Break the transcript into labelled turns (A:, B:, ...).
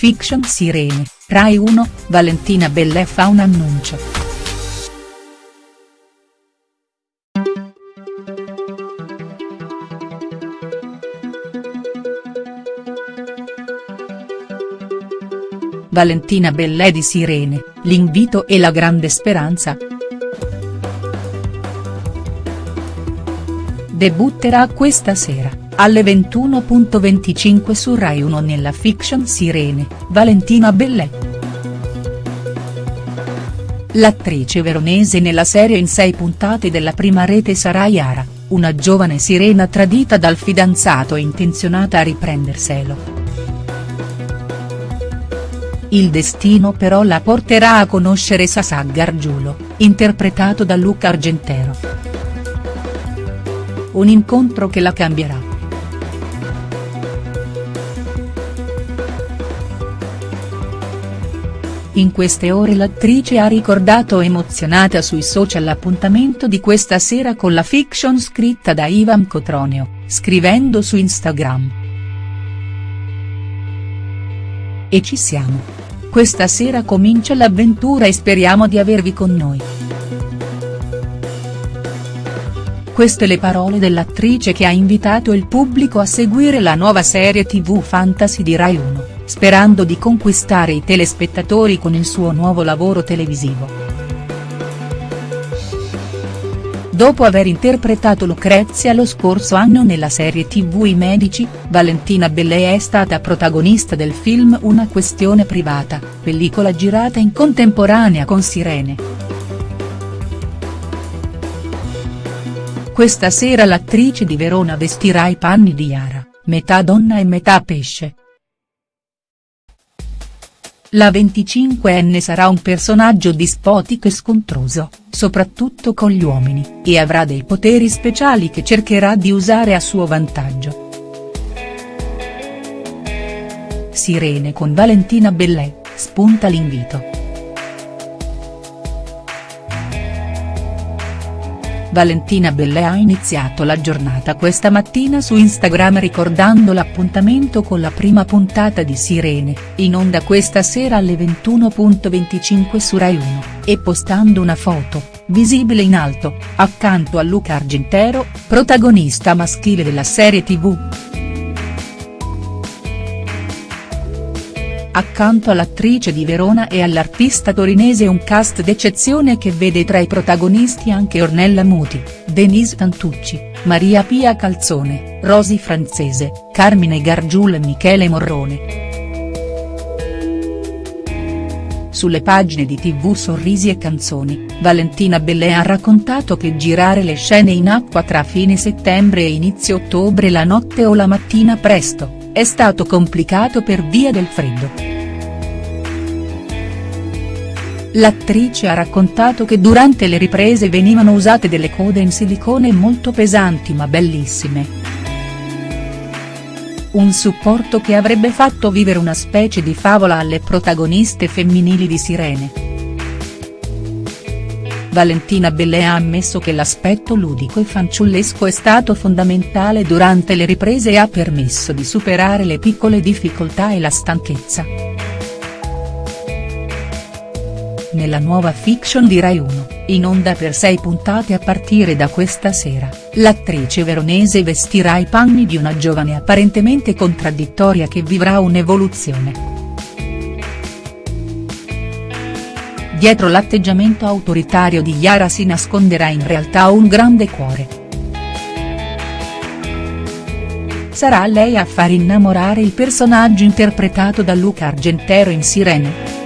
A: fiction Sirene, Rai 1, Valentina Bellè fa un annuncio. Valentina Bellè di Sirene, l'invito e la grande speranza?. Debutterà questa sera, alle 21.25 su Rai 1 nella fiction Sirene, Valentina Bellè. L'attrice veronese nella serie in sei puntate della prima rete sarà Yara, una giovane sirena tradita dal fidanzato e intenzionata a riprenderselo. Il destino però la porterà a conoscere Sasà Gargiulo, interpretato da Luca Argentero. Un incontro che la cambierà. In queste ore l'attrice ha ricordato emozionata sui social l'appuntamento di questa sera con la fiction scritta da Ivan Cotroneo, scrivendo su Instagram. E ci siamo. Questa sera comincia l'avventura e speriamo di avervi con noi. Queste le parole dell'attrice che ha invitato il pubblico a seguire la nuova serie tv fantasy di Rai 1, sperando di conquistare i telespettatori con il suo nuovo lavoro televisivo. Dopo aver interpretato Lucrezia lo scorso anno nella serie tv I Medici, Valentina Bellè è stata protagonista del film Una questione privata, pellicola girata in contemporanea con Sirene. Questa sera l'attrice di Verona vestirà i panni di Yara, metà donna e metà pesce. La 25enne sarà un personaggio dispotico e scontroso, soprattutto con gli uomini, e avrà dei poteri speciali che cercherà di usare a suo vantaggio. Sirene con Valentina Bellè, spunta l'invito. Valentina Bellè ha iniziato la giornata questa mattina su Instagram ricordando l'appuntamento con la prima puntata di Sirene, in onda questa sera alle 21.25 su Rai 1, e postando una foto, visibile in alto, accanto a Luca Argentero, protagonista maschile della serie tv. Accanto all'attrice di Verona e all'artista torinese un cast d'eccezione che vede tra i protagonisti anche Ornella Muti, Denise Tantucci, Maria Pia Calzone, Rosi Francese, Carmine Gargiul e Michele Morrone. Sulle pagine di tv Sorrisi e Canzoni, Valentina Bellè ha raccontato che girare le scene in acqua tra fine settembre e inizio ottobre la notte o la mattina presto, è stato complicato per via del freddo. L'attrice ha raccontato che durante le riprese venivano usate delle code in silicone molto pesanti ma bellissime. Un supporto che avrebbe fatto vivere una specie di favola alle protagoniste femminili di Sirene. Valentina Bellè ha ammesso che l'aspetto ludico e fanciullesco è stato fondamentale durante le riprese e ha permesso di superare le piccole difficoltà e la stanchezza. Nella nuova fiction di Rai 1, in onda per sei puntate a partire da questa sera, l'attrice veronese vestirà i panni di una giovane apparentemente contraddittoria che vivrà un'evoluzione. Dietro l'atteggiamento autoritario di Yara si nasconderà in realtà un grande cuore. Sarà lei a far innamorare il personaggio interpretato da Luca Argentero in Sirene?.